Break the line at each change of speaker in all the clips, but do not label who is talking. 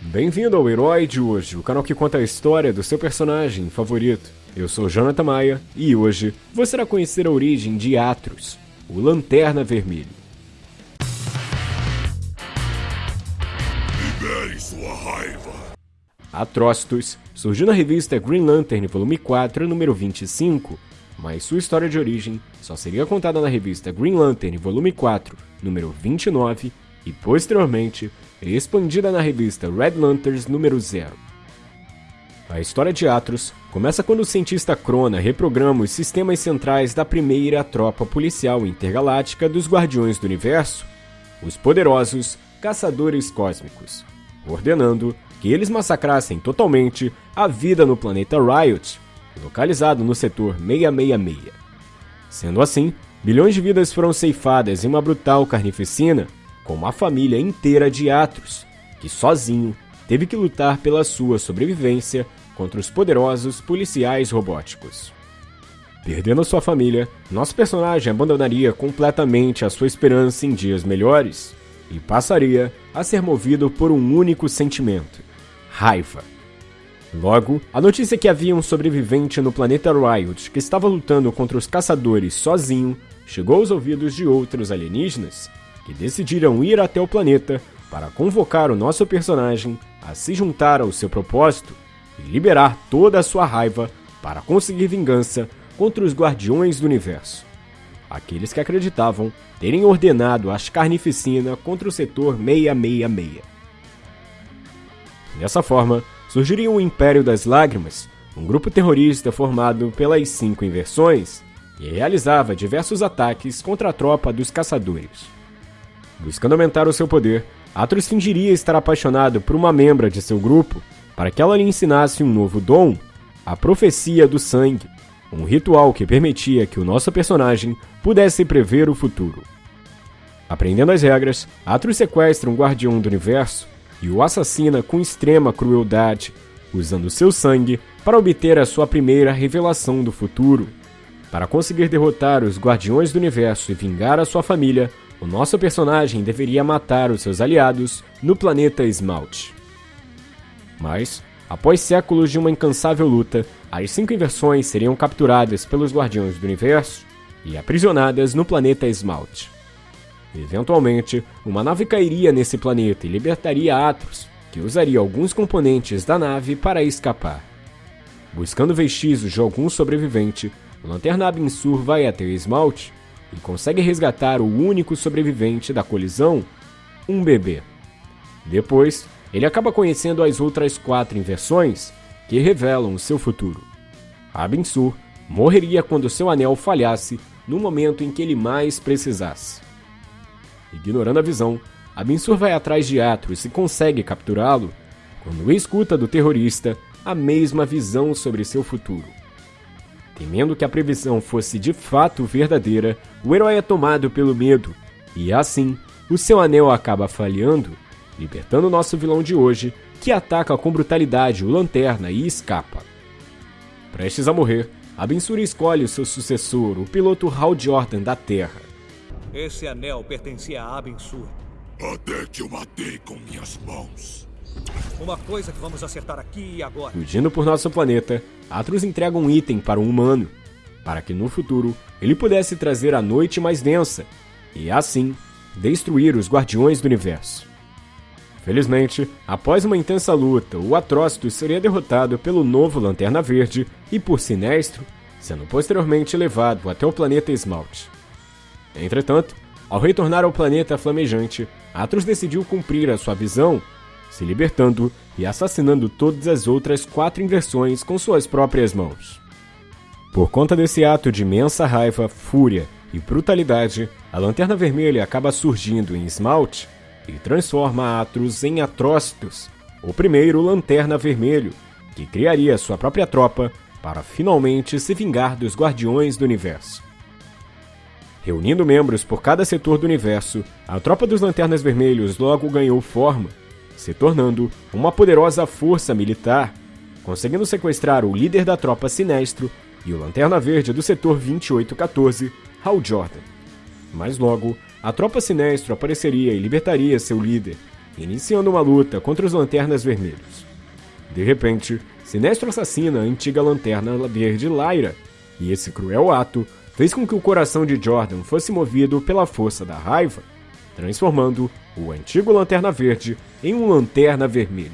Bem-vindo ao Herói de hoje, o canal que conta a história do seu personagem favorito. Eu sou Jonathan Maia e hoje você irá conhecer a origem de Atros, o Lanterna Vermelho.
Libere sua raiva.
Atrocitus surgiu na revista Green Lantern, volume 4, número 25, mas sua história de origem só seria contada na revista Green Lantern, volume 4, número 29, e posteriormente expandida na revista Red Lanterns número 0. A história de Atros começa quando o cientista Crona reprograma os sistemas centrais da primeira tropa policial intergaláctica dos Guardiões do Universo, os poderosos Caçadores Cósmicos, ordenando que eles massacrassem totalmente a vida no planeta Riot, localizado no setor 666. Sendo assim, bilhões de vidas foram ceifadas em uma brutal carnificina com uma família inteira de Atros, que sozinho teve que lutar pela sua sobrevivência contra os poderosos policiais robóticos. Perdendo sua família, nosso personagem abandonaria completamente a sua esperança em dias melhores e passaria a ser movido por um único sentimento: raiva. Logo, a notícia que havia um sobrevivente no planeta Riot que estava lutando contra os caçadores sozinho chegou aos ouvidos de outros alienígenas que decidiram ir até o planeta para convocar o nosso personagem a se juntar ao seu propósito e liberar toda a sua raiva para conseguir vingança contra os Guardiões do Universo. Aqueles que acreditavam terem ordenado as carnificina contra o setor 666. Dessa forma, surgiria o Império das Lágrimas, um grupo terrorista formado pelas cinco inversões, que realizava diversos ataques contra a tropa dos caçadores. Buscando aumentar o seu poder, Atros fingiria estar apaixonado por uma membra de seu grupo para que ela lhe ensinasse um novo dom, a Profecia do Sangue, um ritual que permitia que o nosso personagem pudesse prever o futuro. Aprendendo as regras, Atros sequestra um guardião do universo e o assassina com extrema crueldade, usando seu sangue para obter a sua primeira revelação do futuro. Para conseguir derrotar os Guardiões do Universo e vingar a sua família, o nosso personagem deveria matar os seus aliados no planeta Esmalte. Mas, após séculos de uma incansável luta, as cinco inversões seriam capturadas pelos Guardiões do Universo e aprisionadas no planeta Esmalte. Eventualmente, uma nave cairia nesse planeta e libertaria Atros, que usaria alguns componentes da nave para escapar. Buscando vestígios de algum sobrevivente, o Lanterna vai até Esmalte e consegue resgatar o único sobrevivente da colisão, um bebê. Depois, ele acaba conhecendo as outras quatro inversões que revelam o seu futuro. Abensur morreria quando seu anel falhasse no momento em que ele mais precisasse. Ignorando a visão, Abensur vai atrás de Atros e consegue capturá-lo quando escuta do terrorista a mesma visão sobre seu futuro. Temendo que a previsão fosse de fato verdadeira, o herói é tomado pelo medo, e assim, o seu anel acaba falhando, libertando nosso vilão de hoje, que ataca com brutalidade o Lanterna e escapa. Prestes a morrer, Abensura escolhe o seu sucessor, o piloto Hal Jordan da Terra.
Esse anel pertencia a Abensur.
Até que eu matei com minhas mãos.
Uma coisa que vamos acertar aqui e agora.
Fugindo por nosso planeta, Atros entrega um item para um humano, para que no futuro ele pudesse trazer a noite mais densa e, assim, destruir os Guardiões do Universo. Felizmente, após uma intensa luta, o Atrocitus seria derrotado pelo novo Lanterna Verde e por Sinestro, sendo posteriormente levado até o planeta Esmalte. Entretanto, ao retornar ao planeta flamejante, Atros decidiu cumprir a sua visão se libertando e assassinando todas as outras quatro inversões com suas próprias mãos. Por conta desse ato de imensa raiva, fúria e brutalidade, a Lanterna Vermelha acaba surgindo em Esmalte e transforma Atros em Atrocitus, o primeiro Lanterna Vermelho, que criaria sua própria tropa para finalmente se vingar dos Guardiões do Universo. Reunindo membros por cada setor do universo, a tropa dos Lanternas Vermelhos logo ganhou forma se tornando uma poderosa força militar, conseguindo sequestrar o líder da tropa Sinestro e o Lanterna Verde do setor 2814, Hal Jordan. Mas logo, a tropa Sinestro apareceria e libertaria seu líder, iniciando uma luta contra os Lanternas Vermelhos. De repente, Sinestro assassina a antiga Lanterna Verde Lyra, e esse cruel ato fez com que o coração de Jordan fosse movido pela força da raiva, transformando o antigo Lanterna Verde em um Lanterna Vermelho.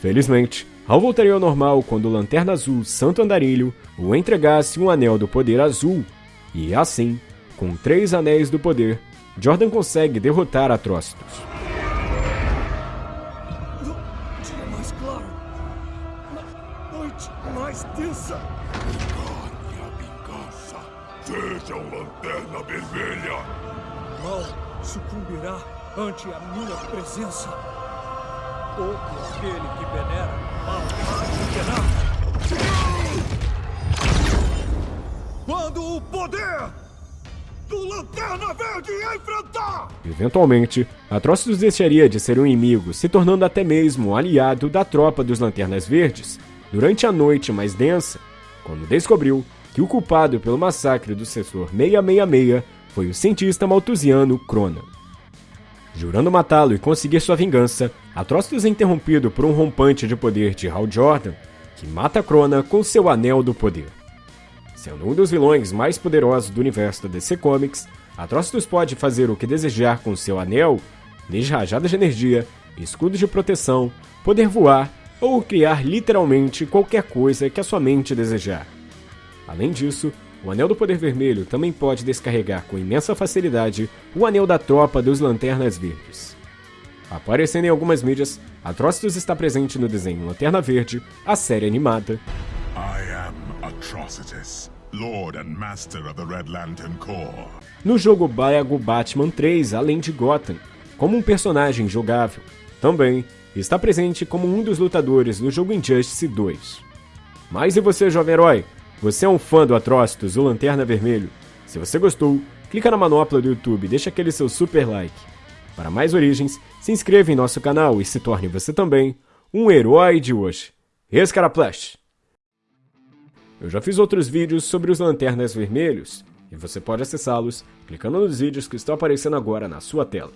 Felizmente, Hal voltaria ao normal quando o Lanterna Azul Santo Andarilho o entregasse um Anel do Poder Azul, e assim, com três Anéis do Poder, Jordan consegue derrotar Atrocitus.
Dia mais claro. Noite mais densa.
Encarne a vingança. Seja um lanterna vermelha.
O mal sucumbirá ante a minha presença. Todo aquele que venera mal penar. Quando o poder do Lanterna Verde enfrentar!
Eventualmente, Atrocitus deixaria de ser um inimigo, se tornando até mesmo um aliado da tropa dos Lanternas Verdes, durante a noite mais densa, quando descobriu que o culpado pelo massacre do setor 666 foi o cientista maltusiano Crona. Jurando matá-lo e conseguir sua vingança, Atrocitus é interrompido por um rompante de poder de Hal Jordan, que mata Crona com seu Anel do Poder. Sendo um dos vilões mais poderosos do universo da DC Comics, Atrocitus pode fazer o que desejar com seu anel, desde rajadas de energia, escudos de proteção, poder voar ou criar literalmente qualquer coisa que a sua mente desejar. Além disso, o Anel do Poder Vermelho também pode descarregar com imensa facilidade o Anel da Tropa dos Lanternas Verdes. Aparecendo em algumas mídias, Atrocitus está presente no desenho Lanterna Verde, a série animada,
I am Atrocitus, Lord and Master of the Red Lantern Corps.
no jogo Lego Batman 3, além de Gotham, como um personagem jogável. Também está presente como um dos lutadores no jogo Injustice 2. Mas e você, jovem herói? Você é um fã do Atrocitus, o Lanterna Vermelho? Se você gostou, clica na manopla do YouTube e deixa aquele seu super like. Para mais origens, se inscreva em nosso canal e se torne você também um herói de hoje. Escaraplash! Eu já fiz outros vídeos sobre os Lanternas Vermelhos, e você pode acessá-los clicando nos vídeos que estão aparecendo agora na sua tela.